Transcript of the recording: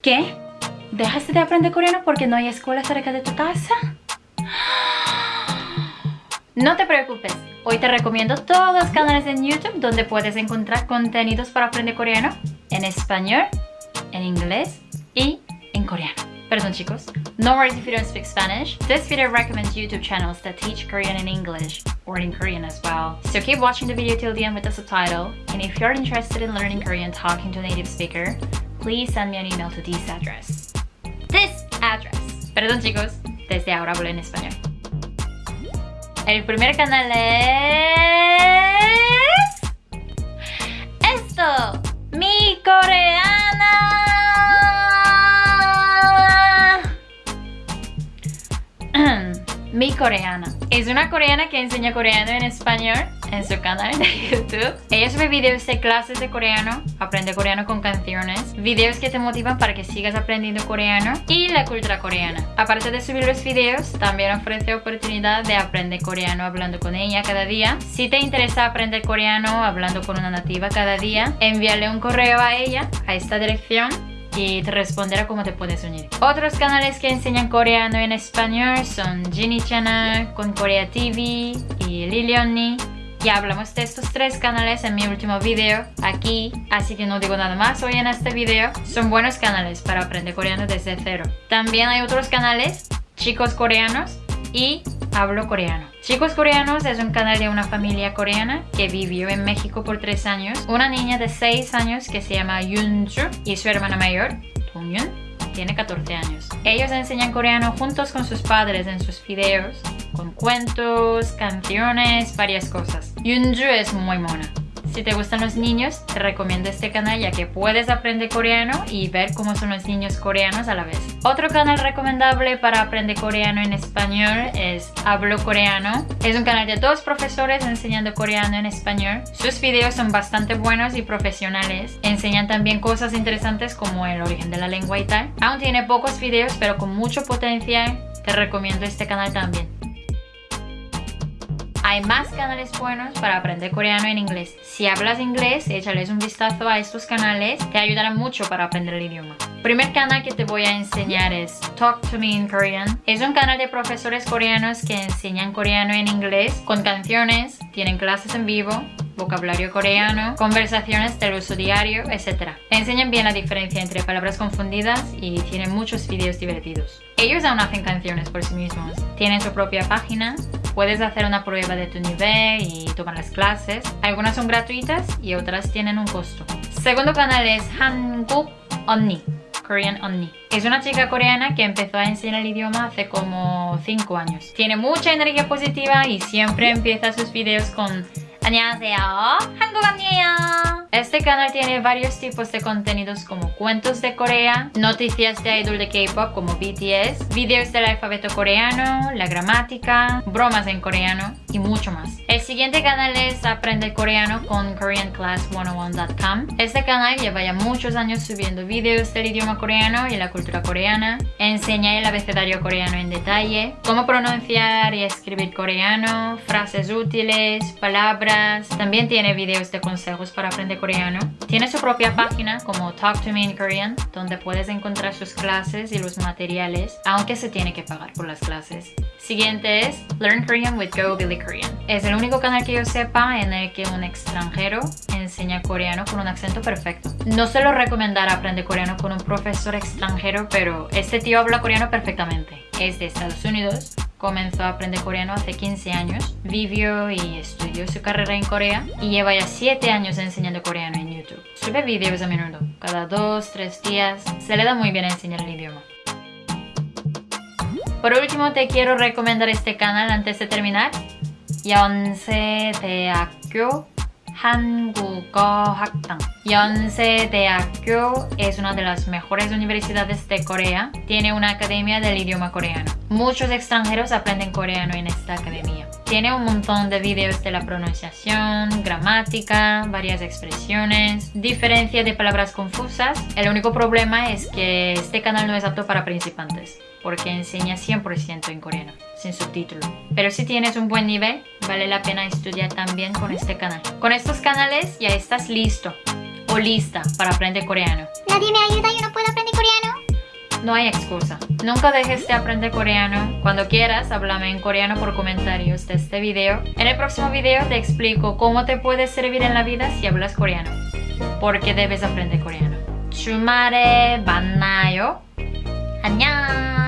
¿Qué? ¿Dejaste de aprender coreano porque no hay escuela cerca de tu casa? No te preocupes, hoy te recomiendo todos los canales en YouTube donde puedes encontrar contenidos para aprender coreano en español, en inglés y en coreano. Perdón chicos. No worries if you don't speak Spanish. This video recommends YouTube channels that teach Korean in English or in Korean as well. So keep watching the video till the end with the subtitle. And if you're interested in learning Korean talking to a native speaker, please send me an email to this address. This address. Perdón chicos, desde ahora hablo en español. El primer canal es... Esto, mi coreana. mi coreana. Es una coreana que enseña coreano en español en su canal de YouTube. Ella sube videos de clases de coreano, aprende coreano con canciones, videos que te motivan para que sigas aprendiendo coreano y la cultura coreana. Aparte de subir los videos, también ofrece oportunidad de aprender coreano hablando con ella cada día. Si te interesa aprender coreano hablando con una nativa cada día, envíale un correo a ella a esta dirección y te responderá cómo te puedes unir. Otros canales que enseñan coreano en español son Ginny Channel, con Korea TV y Lilioni. Ya hablamos de estos tres canales en mi último video aquí, así que no digo nada más hoy en este video. Son buenos canales para aprender coreano desde cero. También hay otros canales, chicos coreanos y hablo coreano. Chicos Coreanos es un canal de una familia coreana que vivió en México por tres años. Una niña de 6 años que se llama Yunju y su hermana mayor, Dongyun, tiene 14 años. Ellos enseñan coreano juntos con sus padres en sus videos, con cuentos, canciones, varias cosas. Yunju es muy mona. Si te gustan los niños, te recomiendo este canal ya que puedes aprender coreano y ver cómo son los niños coreanos a la vez. Otro canal recomendable para aprender coreano en español es Hablo Coreano. Es un canal de dos profesores enseñando coreano en español. Sus videos son bastante buenos y profesionales. Enseñan también cosas interesantes como el origen de la lengua y tal. Aún tiene pocos videos pero con mucho potencial. Te recomiendo este canal también. Hay más canales buenos para aprender coreano en inglés. Si hablas inglés, échales un vistazo a estos canales, te ayudarán mucho para aprender el idioma. Primer canal que te voy a enseñar es Talk to Me in Korean. Es un canal de profesores coreanos que enseñan coreano en inglés con canciones, tienen clases en vivo, vocabulario coreano, conversaciones del uso diario, etc. Enseñan bien la diferencia entre palabras confundidas y tienen muchos vídeos divertidos. Ellos aún hacen canciones por sí mismos. Tienen su propia página, puedes hacer una prueba de tu nivel y tomar las clases. Algunas son gratuitas y otras tienen un costo. Segundo canal es Hanguk Onni. Korean Onni. Es una chica coreana que empezó a enseñar el idioma hace como 5 años. Tiene mucha energía positiva y siempre empieza sus videos con 안녕하세요 한국 언니예요 Este canal tiene varios tipos de contenidos como cuentos de Corea, noticias de idol de K-pop como BTS, videos del alfabeto coreano, la gramática, bromas en coreano y mucho más. El siguiente canal es Aprende Coreano con KoreanClass101.com. Este canal lleva ya muchos años subiendo videos del idioma coreano y la cultura coreana. Enseña el abecedario coreano en detalle, cómo pronunciar y escribir coreano, frases útiles, palabras. También tiene videos de consejos para aprender coreano. Tiene su propia página como Talk to Me in Korean, donde puedes encontrar sus clases y los materiales, aunque se tiene que pagar por las clases. Siguiente es Learn Korean with Go Billy Korean. Es el único canal que yo sepa en el que un extranjero enseña coreano con un acento perfecto. No se lo recomendará aprender coreano con un profesor extranjero, pero este tío habla coreano perfectamente. Es de Estados Unidos, comenzó a aprender coreano hace 15 años, vivió y estudió su carrera en Corea y lleva ya 7 años enseñando coreano en YouTube. Sube videos a menudo, cada 2-3 días, se le da muy bien enseñar el idioma. Por último te quiero recomendar este canal antes de terminar 연세 Hangugo Hakdang. Yonsei es una de las mejores universidades de Corea. Tiene una academia del idioma coreano. Muchos extranjeros aprenden coreano en esta academia. Tiene un montón de videos de la pronunciación, gramática, varias expresiones, diferencia de palabras confusas. El único problema es que este canal no es apto para principiantes porque enseña 100% en coreano, sin subtítulo. Pero si tienes un buen nivel, vale la pena estudiar también con este canal. Con estos canales ya estás listo o lista para aprender coreano. Nadie me ayuda, yo no puedo aprender coreano. No hay excusa. Nunca dejes de aprender coreano. Cuando quieras, háblame en coreano por comentarios de este video. En el próximo video te explico cómo te puede servir en la vida si hablas coreano. Porque debes aprender coreano. 주말에 만나요. 안녕.